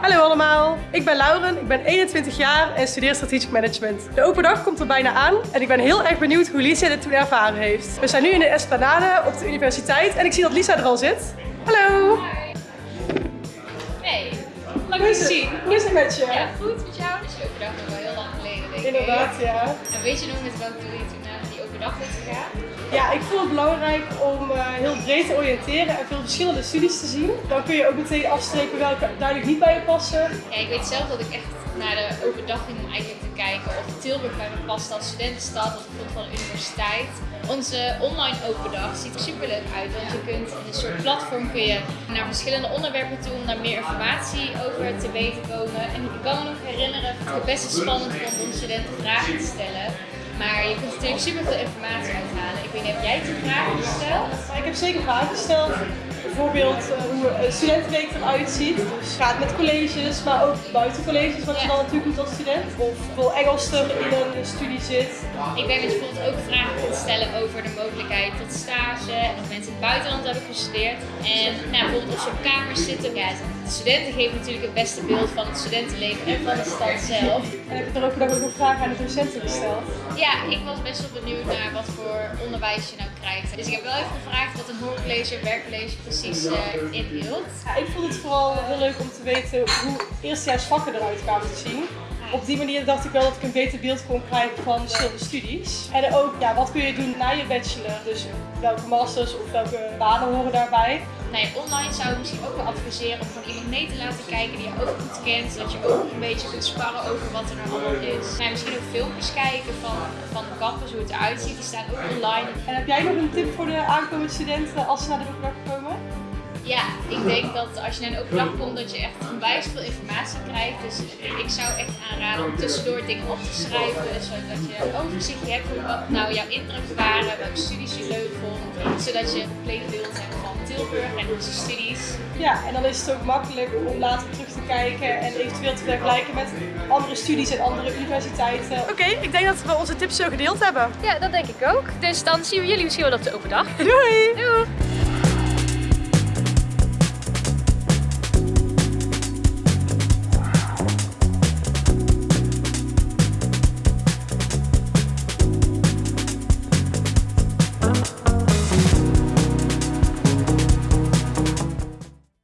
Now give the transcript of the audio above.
Hallo allemaal, ik ben Lauren, ik ben 21 jaar en studeer strategic management. De open dag komt er bijna aan en ik ben heel erg benieuwd hoe Lisa dit toen ervaren heeft. We zijn nu in de Esplanade op de universiteit en ik zie dat Lisa er al zit. Hallo! Hey, is te zien. Hoe is het met je? Ja, goed met jou. Dat is open dag nog wel heel lang geleden, denk ik. Inderdaad, ja. En weet je nog met welk doel je toen naar die open dag bent gegaan? Ja, ik vond het belangrijk om heel breed te oriënteren en veel verschillende studies te zien. Dan kun je ook meteen afstrepen welke duidelijk niet bij je passen. Ja, ik weet zelf dat ik echt naar de open dag ging om eigenlijk te kijken of Tilburg bij me past als studentenstad of bijvoorbeeld van de universiteit. Onze online open dag ziet er super leuk uit, want je kunt in een soort platform kun je naar verschillende onderwerpen toe om daar meer informatie over te weten komen. En ik kan me nog herinneren dat het best spannend vond om studenten vragen te stellen. Maar je kunt natuurlijk super veel informatie uithalen. Ik weet niet, heb jij toen vragen gesteld? Ik heb zeker vragen gesteld. Bijvoorbeeld eh, hoe een studentenweek eruit ziet. Dus gaat met colleges, maar ook buiten colleges, wat je dan natuurlijk doet als student. Of hoeveel Engels er in een studie zit. Ik denk dat je bijvoorbeeld ook vragen in het buitenland hebben gestudeerd. En nou, bijvoorbeeld of ze op kamers zitten. Ja, de studenten geven natuurlijk het beste beeld van het studentenleven en van de stad zelf. En heb je er ook nog vragen aan de docenten gesteld. Ja, ik was best wel benieuwd naar wat voor onderwijs je nou krijgt. Dus ik heb wel even gevraagd wat een hoorcollege en werkcollege precies eh, inhield. Ja, ik vond het vooral heel leuk om te weten hoe eerstejaars vakken eruit kwamen te zien. Op die manier dacht ik wel dat ik een beter beeld kon krijgen van verschillende studies. En ook, ja, wat kun je doen na je bachelor? Dus welke masters of welke banen horen daarbij? Nee, online zou ik misschien ook wel adviseren om gewoon iemand mee te laten kijken die je ook goed kent. Zodat je ook een beetje kunt sparren over wat er nou allemaal is. Nou, misschien ook filmpjes kijken van, van de campus, hoe het eruit ziet. Die staan ook online. En heb jij nog een tip voor de aankomende studenten als ze naar de open dag komen? Ja, ik denk dat als je naar een open dag komt, dat je echt onwijs veel informatie krijgt. Dus ik zou echt aanraden om tussendoor dingen op te schrijven. Zodat je een overzichtje hebt van wat nou jouw indrukken waren, welke studies je leuk vond. Zodat je een compleet beeld hebt van Tilburg en onze studies. Ja, en dan is het ook makkelijk om later terug te kijken en eventueel te vergelijken met andere studies en andere universiteiten. Oké, ik denk dat we onze tips zo gedeeld hebben. Ja, dat denk ik ook. Dus dan zien we jullie misschien wel op de open dag. Doei! Doei!